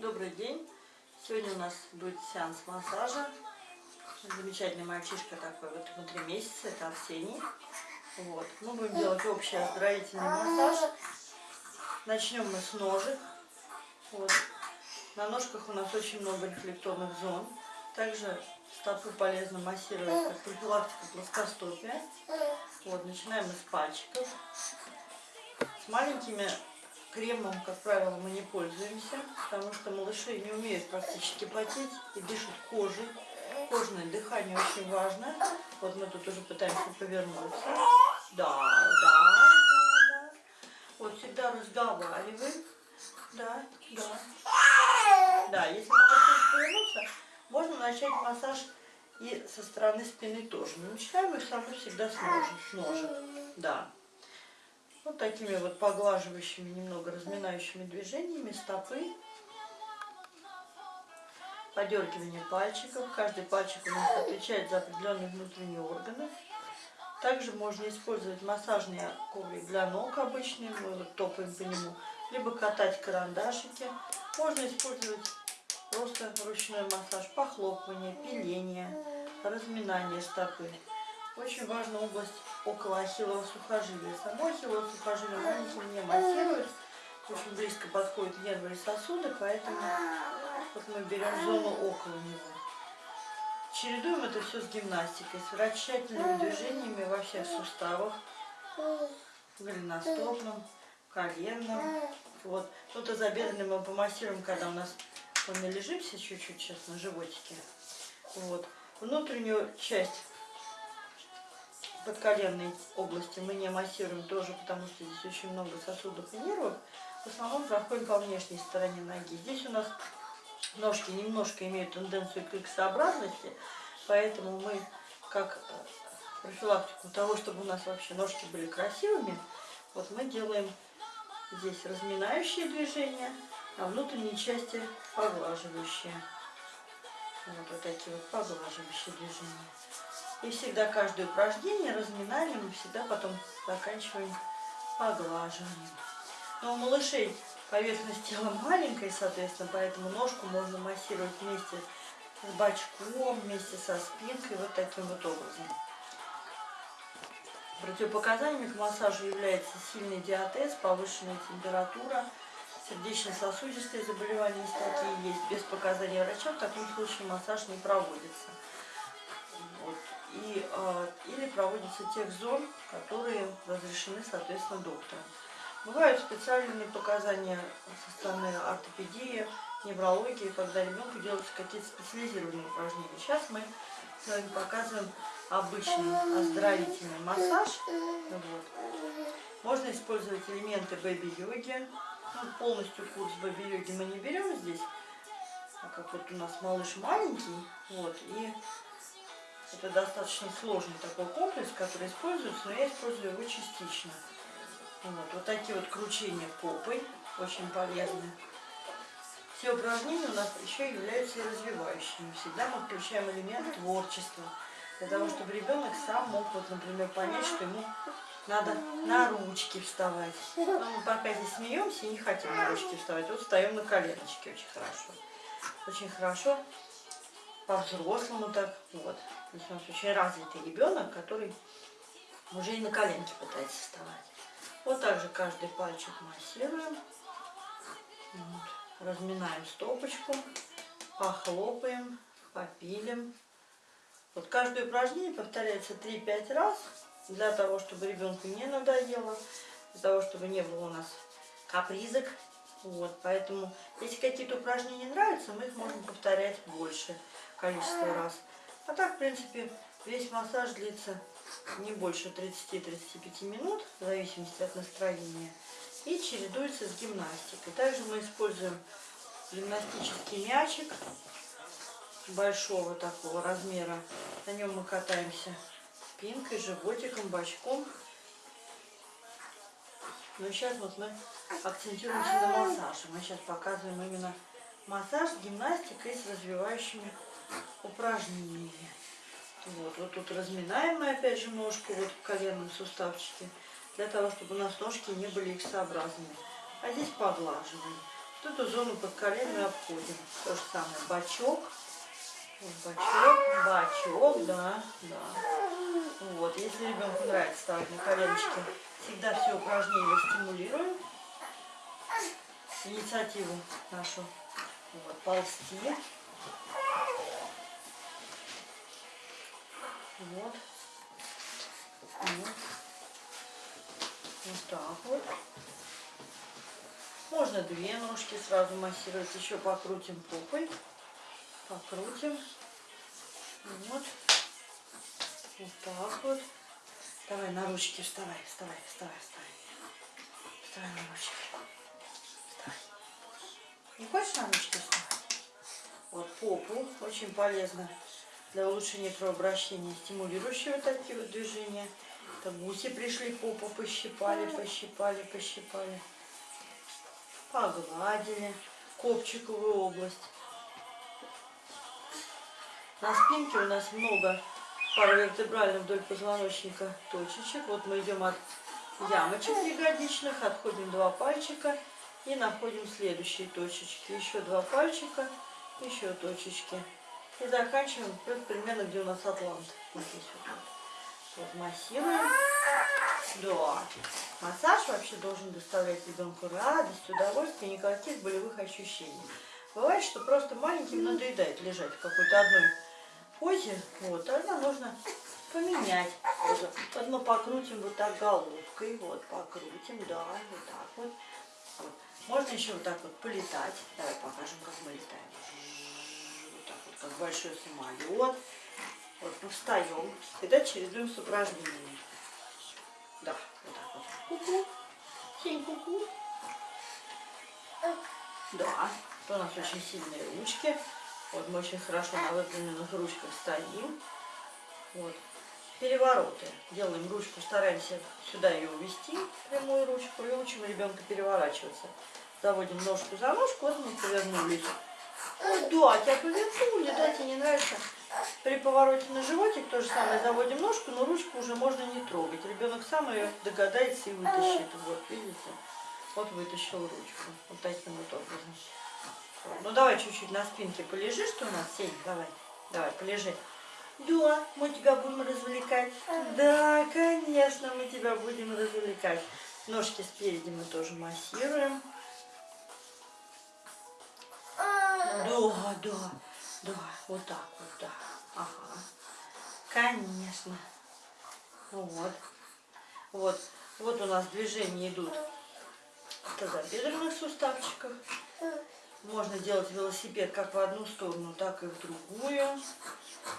Добрый день. Сегодня у нас будет сеанс массажа. Замечательный мальчишка такой, вот ему три месяца, это Арсений. Вот. Мы будем делать общий оздоровительный массаж. Начнем мы с ножек. Вот. На ножках у нас очень много рефлекторных зон. Также стопы полезно массировать как профилактика плоскостопия. Вот, начинаем мы с пальчиков. С маленькими Кремом, как правило, мы не пользуемся, потому что малыши не умеют практически потеть и дышат кожей. Кожное дыхание очень важно. Вот мы тут уже пытаемся повернуться. Да, да, да, да. Вот всегда разговариваем. Да, да. Да, если малыши повернуться, можно начать массаж и со стороны спины тоже. Но начинаем все равно всегда с ножек. Ножек. Да. Вот такими вот поглаживающими, немного разминающими движениями стопы. Подергивание пальчиков. Каждый пальчик у нас отвечает за определенные внутренние органы. Также можно использовать массажный коврик для ног обычный, мы вот топаем по нему, либо катать карандашики. Можно использовать просто ручной массаж, похлопывание, пиление, разминание стопы. Очень важна область около ахиллового сухожилия. Само ахиллово сухожилие маленьким не массирует, очень близко подходят нервы и сосуды, поэтому вот мы берем зону около него. Чередуем это все с гимнастикой, с вращательными движениями во всех суставах, голеностопном, коленном. Вот. Ну, тазобедренный мы помассируем, когда у нас мы лежимся чуть-чуть сейчас на животике. Вот. Внутреннюю часть подколенной области мы не массируем тоже, потому что здесь очень много сосудов и нервов. В основном проходим по внешней стороне ноги. Здесь у нас ножки немножко имеют тенденцию к иксообразности, поэтому мы, как э, профилактику того, чтобы у нас вообще ножки были красивыми, вот мы делаем здесь разминающие движения, а внутренней части поглаживающие. Вот, вот такие вот поглаживающие движения. И всегда каждое упражнение разминаем, и всегда потом заканчиваем поглаживанием. Но у малышей поверхность тела маленькая, соответственно, поэтому ножку можно массировать вместе с бочком, вместе со спинкой, вот таким вот образом. Противопоказаниями к массажу является сильный диатез, повышенная температура, сердечно-сосудистые заболевания, если такие есть. Без показаний врача в таком случае массаж не проводится и, э, или проводятся тех зон, которые разрешены, соответственно, доктором. Бывают специальные показания со стороны ортопедии, неврологии, когда ребенку делаются какие-то специализированные упражнения. Сейчас мы с вами показываем обычный оздоровительный массаж. Вот. Можно использовать элементы бэби-йоги. Ну, полностью курс бэби-йоги мы не берем здесь, а как вот у нас малыш маленький, вот, и это достаточно сложный такой комплекс, который используется, но я использую его частично. Вот, вот такие вот кручения попой, очень полезны. Все упражнения у нас еще являются развивающими. Всегда мы включаем элемент творчества, для того, чтобы ребенок сам мог, вот, например, понять, что ему надо на ручки вставать. Но мы пока здесь смеемся и не хотим на ручки вставать. Вот встаем на коленочки очень хорошо. Очень хорошо по-взрослому так. Вот. Здесь у нас очень развитый ребенок, который уже и на коленке пытается вставать. Вот так же каждый пальчик массируем. Вот. Разминаем стопочку, похлопаем, попилим. Вот каждое упражнение повторяется 3-5 раз, для того, чтобы ребенку не надоело, для того, чтобы не было у нас капризок. Вот, поэтому, если какие-то упражнения нравятся, мы их можем повторять больше количество раз. А так, в принципе, весь массаж длится не больше 30-35 минут, в зависимости от настроения. И чередуется с гимнастикой. Также мы используем гимнастический мячик большого такого размера. На нем мы катаемся спинкой, животиком, бочком. Но сейчас вот мы акцентируемся на массаже. Мы сейчас показываем именно массаж с гимнастикой, с развивающими упражнениями. Вот, вот тут разминаем мы опять же ножку вот в коленном суставчике, для того, чтобы у нас ножки не были иксообразными. А здесь поглаживаем. Вот эту зону под колен мы обходим. То же самое. Бачок. Бачок, бачок, да, да. Вот, если ребенку нравится ставить на коленочки, всегда все упражнения стимулируем. Инициативу нашу. Вот, ползти. Вот. Вот. Вот так вот. Можно две ножки сразу массировать. Еще покрутим попой. Покрутим. Вот. Вот так вот. Давай на ручки вставай, вставай, вставай, вставай. Вставай на ручки. Вставай. Не хочешь на ручки вставать? Вот попу очень полезно для улучшения кровообращения, стимулирующие вот такие вот движения. Это гуси пришли, попу пощипали, пощипали, пощипали. Погладили копчиковую область. На спинке у нас много паравертебрально вдоль позвоночника точечек. Вот мы идем от ямочек ягодичных, отходим два пальчика и находим следующие точечки. Еще два пальчика, еще точечки. И заканчиваем примерно где у нас атлант. Вот здесь вот. Вот массируем. Да. Массаж вообще должен доставлять ребенку радость, удовольствие, никаких болевых ощущений. Бывает, что просто маленьким надоедает лежать в какой-то одной позе. Вот, тогда нужно поменять. Вот мы покрутим вот так головкой. Вот, покрутим, да, вот так вот. вот. Можно еще вот так вот полетать. Давай покажем, как мы летаем как большой самолет. Вот мы встаем. Тогда чередуем с упражнениями. Да, вот так вот. Ку-ку. Сень, ку-ку. Да, у нас очень сильные ручки. Вот мы очень хорошо на выпрямленных ручках стоим. Вот. Перевороты. Делаем ручку, стараемся сюда ее увести, прямую ручку, и учим ребенка переворачиваться. Заводим ножку за ножку, вот мы повернулись. Да, тебя повернули, да, тебе не нравится. При повороте на животик то же самое заводим ножку, но ручку уже можно не трогать. Ребенок сам ее догадается и вытащит. Вот, видите? Вот вытащил ручку. Вот таким вот образом. Ну давай чуть-чуть на спинке полежи, что у нас, Сень, давай. Давай, полежи. Да, мы тебя будем развлекать. Да, конечно, мы тебя будем развлекать. Ножки спереди мы тоже массируем. Да, да, да, вот так вот, да. Ага. Конечно. Вот. Вот. Вот у нас движения идут в тазобедренных суставчиках. Можно делать велосипед как в одну сторону, так и в другую.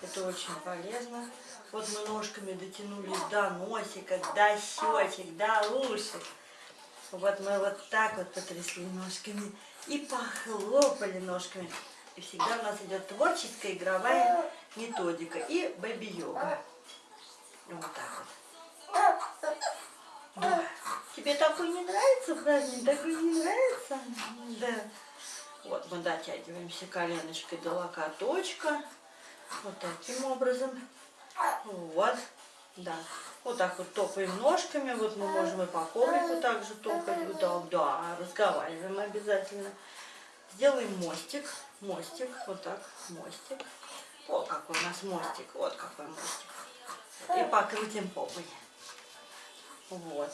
Это очень полезно. Вот мы ножками дотянулись до носика, до щечек, до ушек. Вот мы вот так вот потрясли ножками и похлопали ножками. И всегда у нас идет творческая игровая методика и бэби-йога. Вот так вот. Да. Тебе такой не нравится праздник? Такой не нравится? Да. Вот мы дотягиваемся коленочкой до локоточка. Вот таким образом. Вот. Да. Вот так вот топаем ножками. Вот мы можем и по коврику также топать. Вот так, да, разговариваем обязательно. Сделаем мостик. Мостик. Вот так, мостик. О, какой у нас мостик. Вот какой мостик. И покрутим попой. Вот.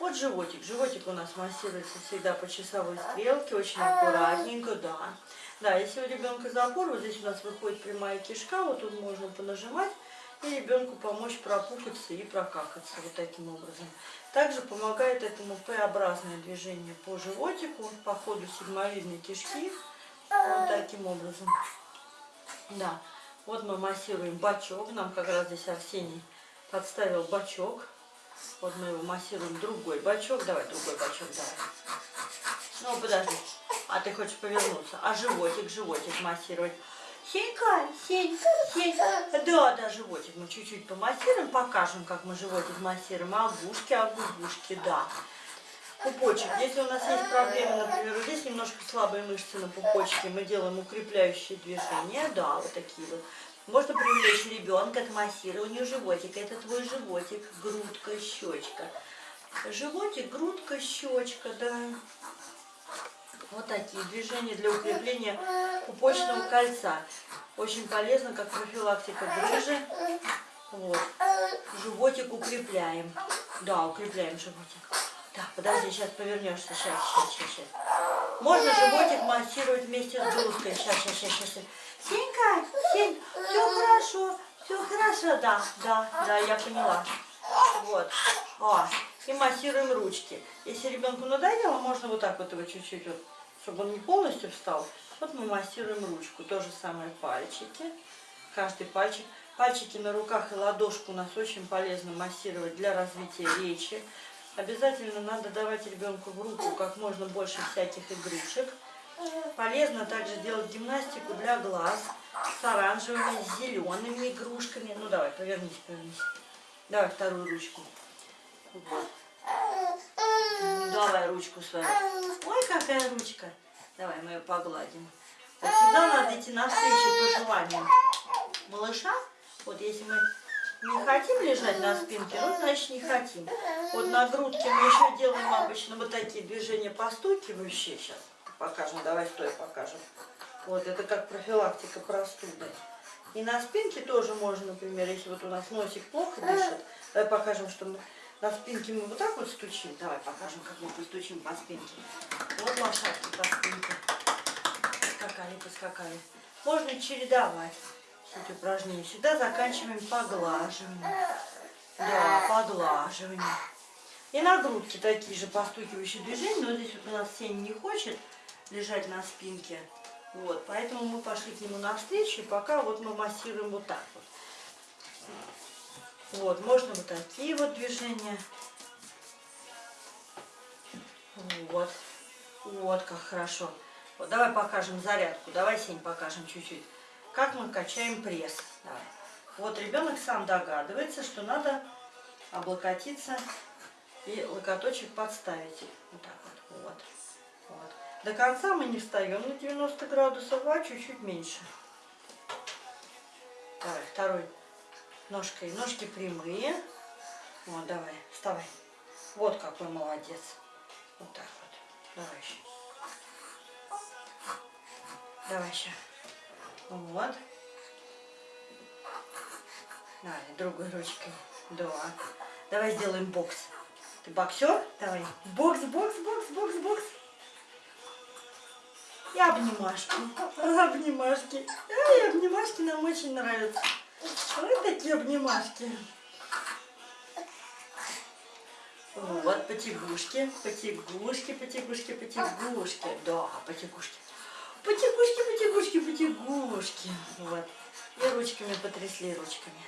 Вот животик. Животик у нас массируется всегда по часовой стрелке. Очень аккуратненько, да. Да, если у ребенка запор, вот здесь у нас выходит прямая кишка. Вот тут можно понажимать и ребенку помочь пропухаться и прокакаться вот таким образом. Также помогает этому П-образное движение по животику, по ходу сигмовидной кишки, вот таким образом. Да, вот мы массируем бачок, нам как раз здесь Арсений подставил бачок. Вот мы его массируем другой бачок, давай другой бачок, давай. Ну, подожди, а ты хочешь повернуться, а животик, животик массировать. Сенька, Сень, Сень. Да, да, животик мы чуть-чуть помассируем, покажем, как мы животик массируем. А гушки, а губушки, да. Пупочек. Если у нас есть проблемы, например, здесь немножко слабые мышцы на пупочке, мы делаем укрепляющие движения, да, вот такие вот. Можно привлечь ребенка к массированию животика. Это твой животик, грудка, щечка. Животик, грудка, щечка, да. Вот такие движения для укрепления пупочного кольца. Очень полезно, как профилактика грыжи. Вот. Животик укрепляем. Да, укрепляем животик. Так, подожди, сейчас повернешься. Сейчас, сейчас, сейчас, сейчас. Можно животик массировать вместе с блузкой. Сейчас, сейчас, сейчас, сейчас. Сенька, Сень, все хорошо, все хорошо, да, да, да, я поняла. Вот. О, и массируем ручки. Если ребенку надоело, можно вот так вот его чуть-чуть, вот, чтобы он не полностью встал. Вот мы массируем ручку. То же самое пальчики. Каждый пальчик. Пальчики на руках и ладошку у нас очень полезно массировать для развития речи. Обязательно надо давать ребенку в руку как можно больше всяких игрушек. Полезно также делать гимнастику для глаз с оранжевыми, с зелеными игрушками. Ну давай, повернись, повернись. Давай вторую ручку. Вот. Давай ручку свою. Ой, какая ручка. Давай мы ее погладим. Вот всегда надо идти навстречу пожеланиям малыша. Вот если мы не хотим лежать на спинке, ну, значит, не хотим. Вот на грудке мы еще делаем обычно вот такие движения постукивающие. Сейчас покажем, давай стой покажем. Вот, это как профилактика простуды. И на спинке тоже можно, например, если вот у нас носик плохо дышит, давай покажем, что мы на спинке мы вот так вот стучим. Давай покажем, как мы постучим по спинке. Вот лошадки по спинке. Поскакали, поскакали. Можно чередовать эти упражнения. Всегда заканчиваем поглаживанием. Да, поглаживанием. И на грудке такие же постукивающие движения, но здесь вот у нас Сень не хочет лежать на спинке. Вот, поэтому мы пошли к нему навстречу, и пока вот мы массируем вот так вот. Вот, можно вот такие вот движения. Вот, вот как хорошо. Вот, давай покажем зарядку, давай, Сень, покажем чуть-чуть как мы качаем пресс. Давай. Вот ребенок сам догадывается, что надо облокотиться и локоточек подставить. Вот так вот. вот. вот. До конца мы не встаем на 90 градусов, а чуть-чуть меньше. Давай, второй ножкой. Ножки прямые. Вот, давай, вставай. Вот какой молодец. Вот так вот. Давай еще. Давай еще. Вот. Давай, другой ручкой. Да. Давай сделаем бокс. Ты боксер? Давай. Бокс, бокс, бокс, бокс, бокс. И обнимашки. Обнимашки. Ай, обнимашки нам очень нравятся. Вот такие обнимашки. Вот, потягушки, потягушки, потягушки, потягушки. Да, потягушки. Потягушки, потягушки, потягушки. Вот. И ручками потрясли ручками.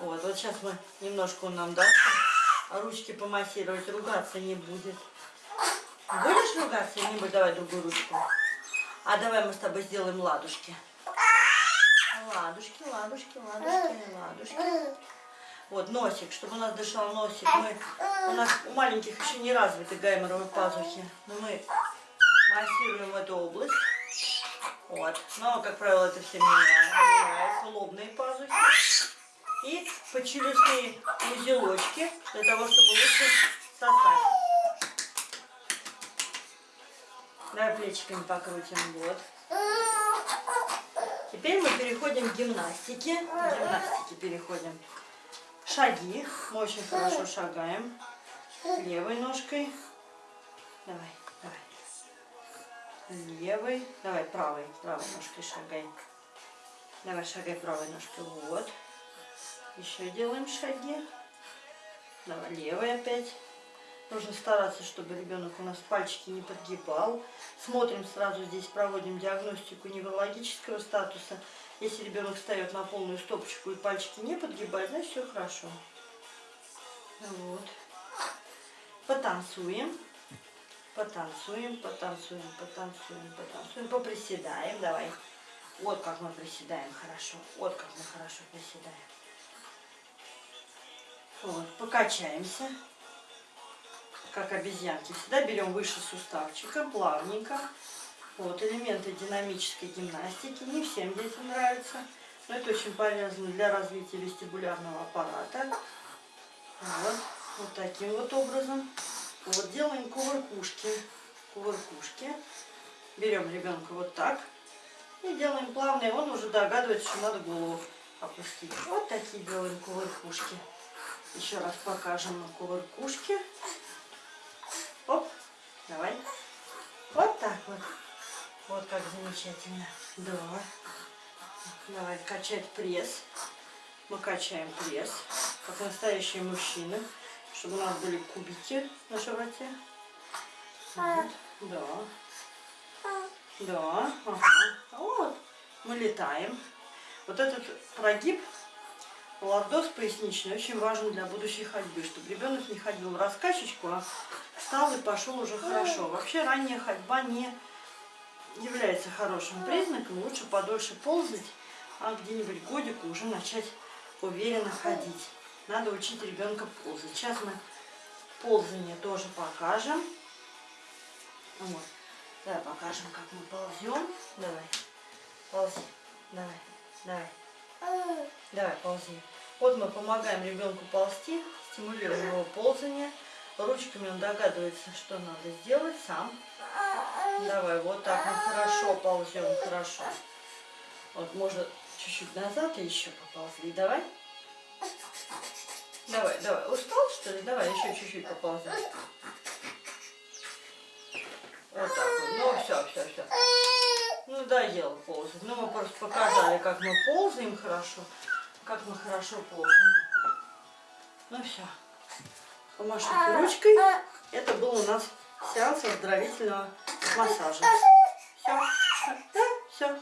Вот, вот сейчас мы немножко он нам даст, а ручки помассировать, ругаться не будет. Будешь ругаться не будешь? Давай другую ручку. А давай мы с тобой сделаем ладушки. Ладушки, ладушки, ладушки, ладушки. Вот, носик, чтобы у нас дышал носик. Мы, у нас у маленьких еще не развиты гайморовые пазухи. Но мы массируем эту область. Вот. Но, как правило, это все меняется. Лобные пазухи. И почелюстные узелочки, для того, чтобы лучше сосать. Давай плечиками покрутим. Вот. Теперь мы переходим к гимнастике. К гимнастике переходим. Шаги. Мы очень хорошо шагаем. Левой ножкой. Давай левой. Давай правой, правой ножкой шагай. Давай шагай правой ножкой. Вот. Еще делаем шаги. Давай левой опять. Нужно стараться, чтобы ребенок у нас пальчики не подгибал. Смотрим сразу здесь, проводим диагностику неврологического статуса. Если ребенок встает на полную стопочку и пальчики не подгибает, значит все хорошо. Вот. Потанцуем. Потанцуем, потанцуем, потанцуем, потанцуем. Поприседаем, давай. Вот как мы приседаем хорошо. Вот как мы хорошо приседаем. Вот, покачаемся. Как обезьянки. Всегда берем выше суставчика, плавненько. Вот, элементы динамической гимнастики. Не всем детям нравится. Но это очень полезно для развития вестибулярного аппарата. Вот, вот таким вот образом. Вот делаем кувыркушки. Кувыркушки. берем ребенка вот так и делаем плавно, и он уже догадывается, что надо голову опустить. Вот такие делаем кувыркушки. Еще раз покажем на кувыркушке. Оп, давай. Вот так вот. Вот как замечательно. Да. Давай качать пресс. Мы качаем пресс, как настоящие мужчины, чтобы у нас были кубики на животе. Вот. Да. Да. Ага. Вот. Мы летаем. Вот этот прогиб лордоз поясничный очень важен для будущей ходьбы, чтобы ребенок не ходил раскачечку, а встал и пошел уже хорошо. Вообще ранняя ходьба не является хорошим признаком. Лучше подольше ползать, а где-нибудь годику уже начать уверенно ходить. Надо учить ребенка ползать. Сейчас мы ползание тоже покажем. Вот. Давай покажем, как мы ползем. Давай. Ползи. Давай. Давай. Давай, ползи. Вот мы помогаем ребенку ползти, стимулируем его ползание. Ручками он догадывается, что надо сделать сам. Давай, вот так мы хорошо ползем, хорошо. Вот можно чуть-чуть назад и еще поползли. Давай. Давай, давай. Устал, что ли? Давай еще чуть-чуть поползем. Вот так вот. Ну, все, все, все. Ну, доел ползать. Ну, мы просто показали, как мы ползаем хорошо. Как мы хорошо ползаем. Ну, все. Помашите ручкой. Это был у нас сеанс оздоровительного массажа. Все. Да, все.